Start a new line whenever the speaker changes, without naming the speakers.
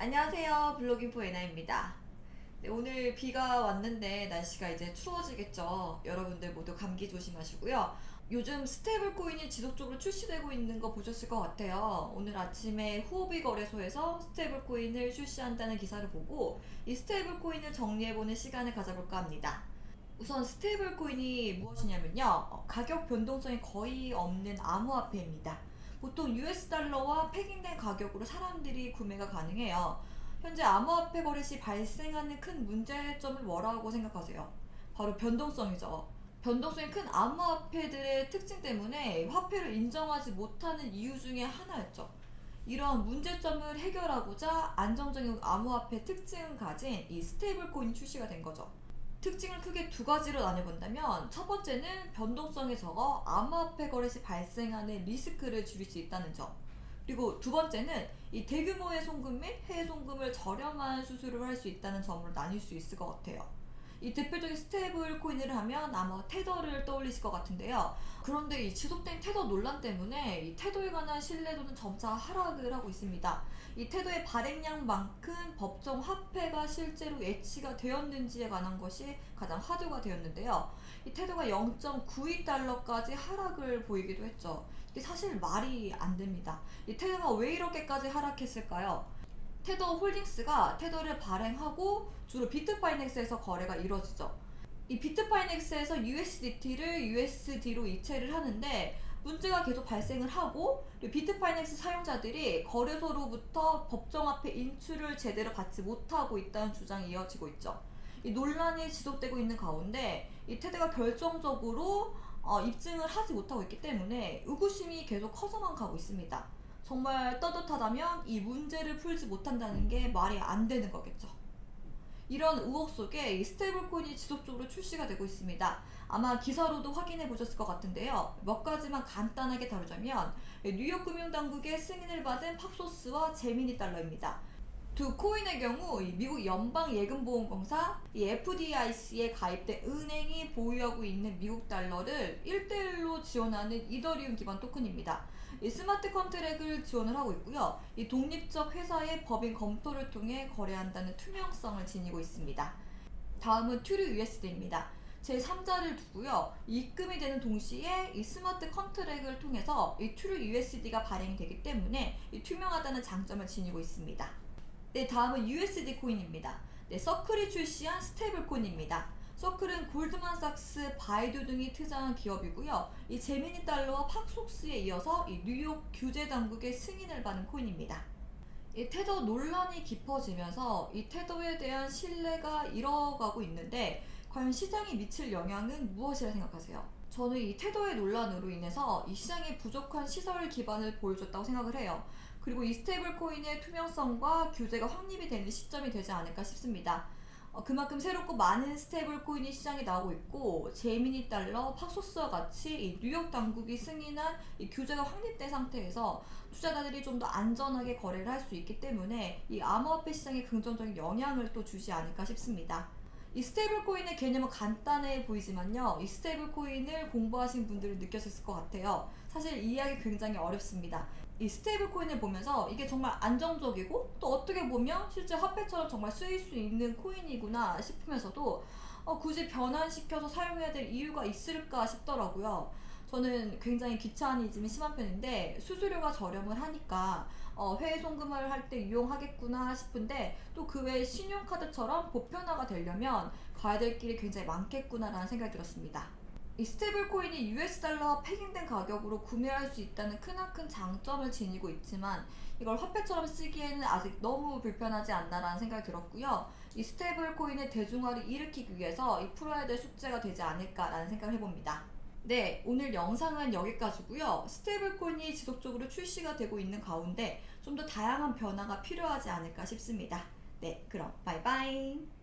안녕하세요. 블로깅포 에나입니다. 네, 오늘 비가 왔는데 날씨가 이제 추워지겠죠. 여러분들 모두 감기 조심하시고요. 요즘 stable coin이 지속적으로 출시되고 있는 거 보셨을 것 같아요. 오늘 아침에 후오비 거래소에서 stable coin을 출시한다는 기사를 보고 이 stable coin을 정리해보는 시간을 가져볼까 합니다. 우선 stable coin이 무엇이냐면요. 어, 가격 변동성이 거의 없는 암호화폐입니다 보통 US 달러와 pegging된 가격으로 사람들이 구매가 가능해요. 현재 암호화폐 거래 시 발생하는 큰 문제점을 뭐라고 생각하세요? 바로 변동성이죠. 변동성이 큰 암호화폐들의 특징 때문에 화폐를 인정하지 못하는 이유 중에 하나였죠. 이런 문제점을 해결하고자 안정적인 암호화폐 특징을 가진 이 stable coin 출시가 된 거죠. 특징을 크게 두 가지로 나눠본다면 첫 번째는 변동성이 적어 암호화폐 거래 시 발생하는 리스크를 줄일 수 있다는 점. 그리고 두 번째는 이 대규모의 송금 및 해외 송금을 저렴한 수수료로 할 수 있다는 점으로 나뉠 수 있을 것 같아요 이 대표적인 stable coin을 하면 아마 테더를 떠올리실 것 같은데요. 그런데 이 지속된 테더 논란 때문에 이 테더에 관한 신뢰도는 점차 하락을 하고 있습니다. 이 테더의 발행량만큼 법정 화폐가 실제로 예치가 되었는지에 관한 것이 가장 화두가 되었는데요. 이 테더가 0.92달러까지 하락을 보이기도 했죠. 이게 사실 말이 안 됩니다. 이 테더가 왜 이렇게까지 하락했을까요? 테더 홀딩스가 테더를 발행하고 주로 비트파이넥스에서 거래가 이루어지죠. 이 비트파이넥스에서 USDT를 USD로 이체를 하는데 문제가 계속 발생을 하고 비트파이넥스 사용자들이 거래소로부터 법정화폐 인출을 제대로 받지 못하고 있다는 주장이 이어지고 있죠. 이 논란이 지속되고 있는 가운데 이 테더가 결정적으로 어, 입증을 하지 못하고 있기 때문에 의구심이 계속 커져만 가고 있습니다. 정말 떳떳하다면 이 문제를 풀지 못한다는 게 말이 안 되는 거겠죠. 이런 의혹 속에 이 stable coin이 지속적으로 출시가 되고 있습니다. 아마 기사로도 확인해 보셨을 것 같은데요. 몇 가지만 간단하게 다루자면 뉴욕 금융당국의 승인을 받은 팍소스와 제미니 달러입니다. 두 코인의 경우 미국 연방예금보험공사 FDIC에 가입된 은행이 보유하고 있는 미국 달러를 1대1로 지원하는 이더리움 기반 토큰입니다. smart contract를 지원을 하고 있고요. 이 독립적 회사의 법인 검토를 통해 거래한다는 투명성을 지니고 있습니다. 다음은 튜르 USD입니다. 제3자를 두고요. 입금이 되는 동시에 이 smart contract를 통해서 이 True USD가 발행이 되기 때문에 투명하다는 장점을 지니고 있습니다. 네, 다음은 USD 코인입니다. 네, 서클이 출시한 stable coin입니다. 서클은 골드만삭스, 바이두 등이 투자한 기업이고요. 이 제미니 달러와 팍소스에 이어서 이 뉴욕 규제 당국의 승인을 받은 코인입니다. 이 테더 논란이 깊어지면서 이 테더에 대한 신뢰가 잃어가고 있는데 과연 시장에 미칠 영향은 무엇이라 생각하세요? 저는 이 테더의 논란으로 인해서 이 시장에 부족한 시설 기반을 보여줬다고 생각을 해요. 그리고 이 stable coin의 투명성과 규제가 확립이 되는 시점이 되지 않을까 싶습니다. 어, 그만큼 새롭고 많은 stable coin이 시장에 나오고 있고 제미니 달러, 팍소스와 같이 이 뉴욕 당국이 승인한 이 규제가 확립된 상태에서 투자자들이 좀 더 안전하게 거래를 할 수 있기 때문에 이 암호화폐 시장에 긍정적인 영향을 또 주지 않을까 싶습니다. 이 stable coin의 개념은 간단해 보이지만요. 이 stable coin을 공부하신 분들은 느꼈을 것 같아요. 사실 이해하기 굉장히 어렵습니다. 이 stable coin을 보면서 이게 정말 안정적이고 또 어떻게 보면 실제 화폐처럼 정말 쓰일 수 있는 코인이구나 싶으면서도 어, 굳이 변환시켜서 사용해야 될 이유가 있을까 싶더라고요. 저는 굉장히 귀차니즘이 심한 편인데 수수료가 저렴을 하니까 어, 해외 송금을 할때 이용하겠구나 싶은데 또 그 외에 신용카드처럼 보편화가 되려면 가야 될 길이 굉장히 많겠구나라는 생각이 들었습니다. 이 stable coin이 US 달러와 pegging된 가격으로 구매할 수 있다는 크나큰 장점을 지니고 있지만 이걸 화폐처럼 쓰기에는 아직 너무 불편하지 않나라는 생각이 들었고요. 이 stable coin의 대중화를 일으키기 위해서 이 풀어야 될 숙제가 되지 않을까라는 생각을 해봅니다. 네, 오늘 영상은 여기까지고요. stable coin이 지속적으로 출시가 되고 있는 가운데 좀 더 다양한 변화가 필요하지 않을까 싶습니다. 네, 그럼 바이바이.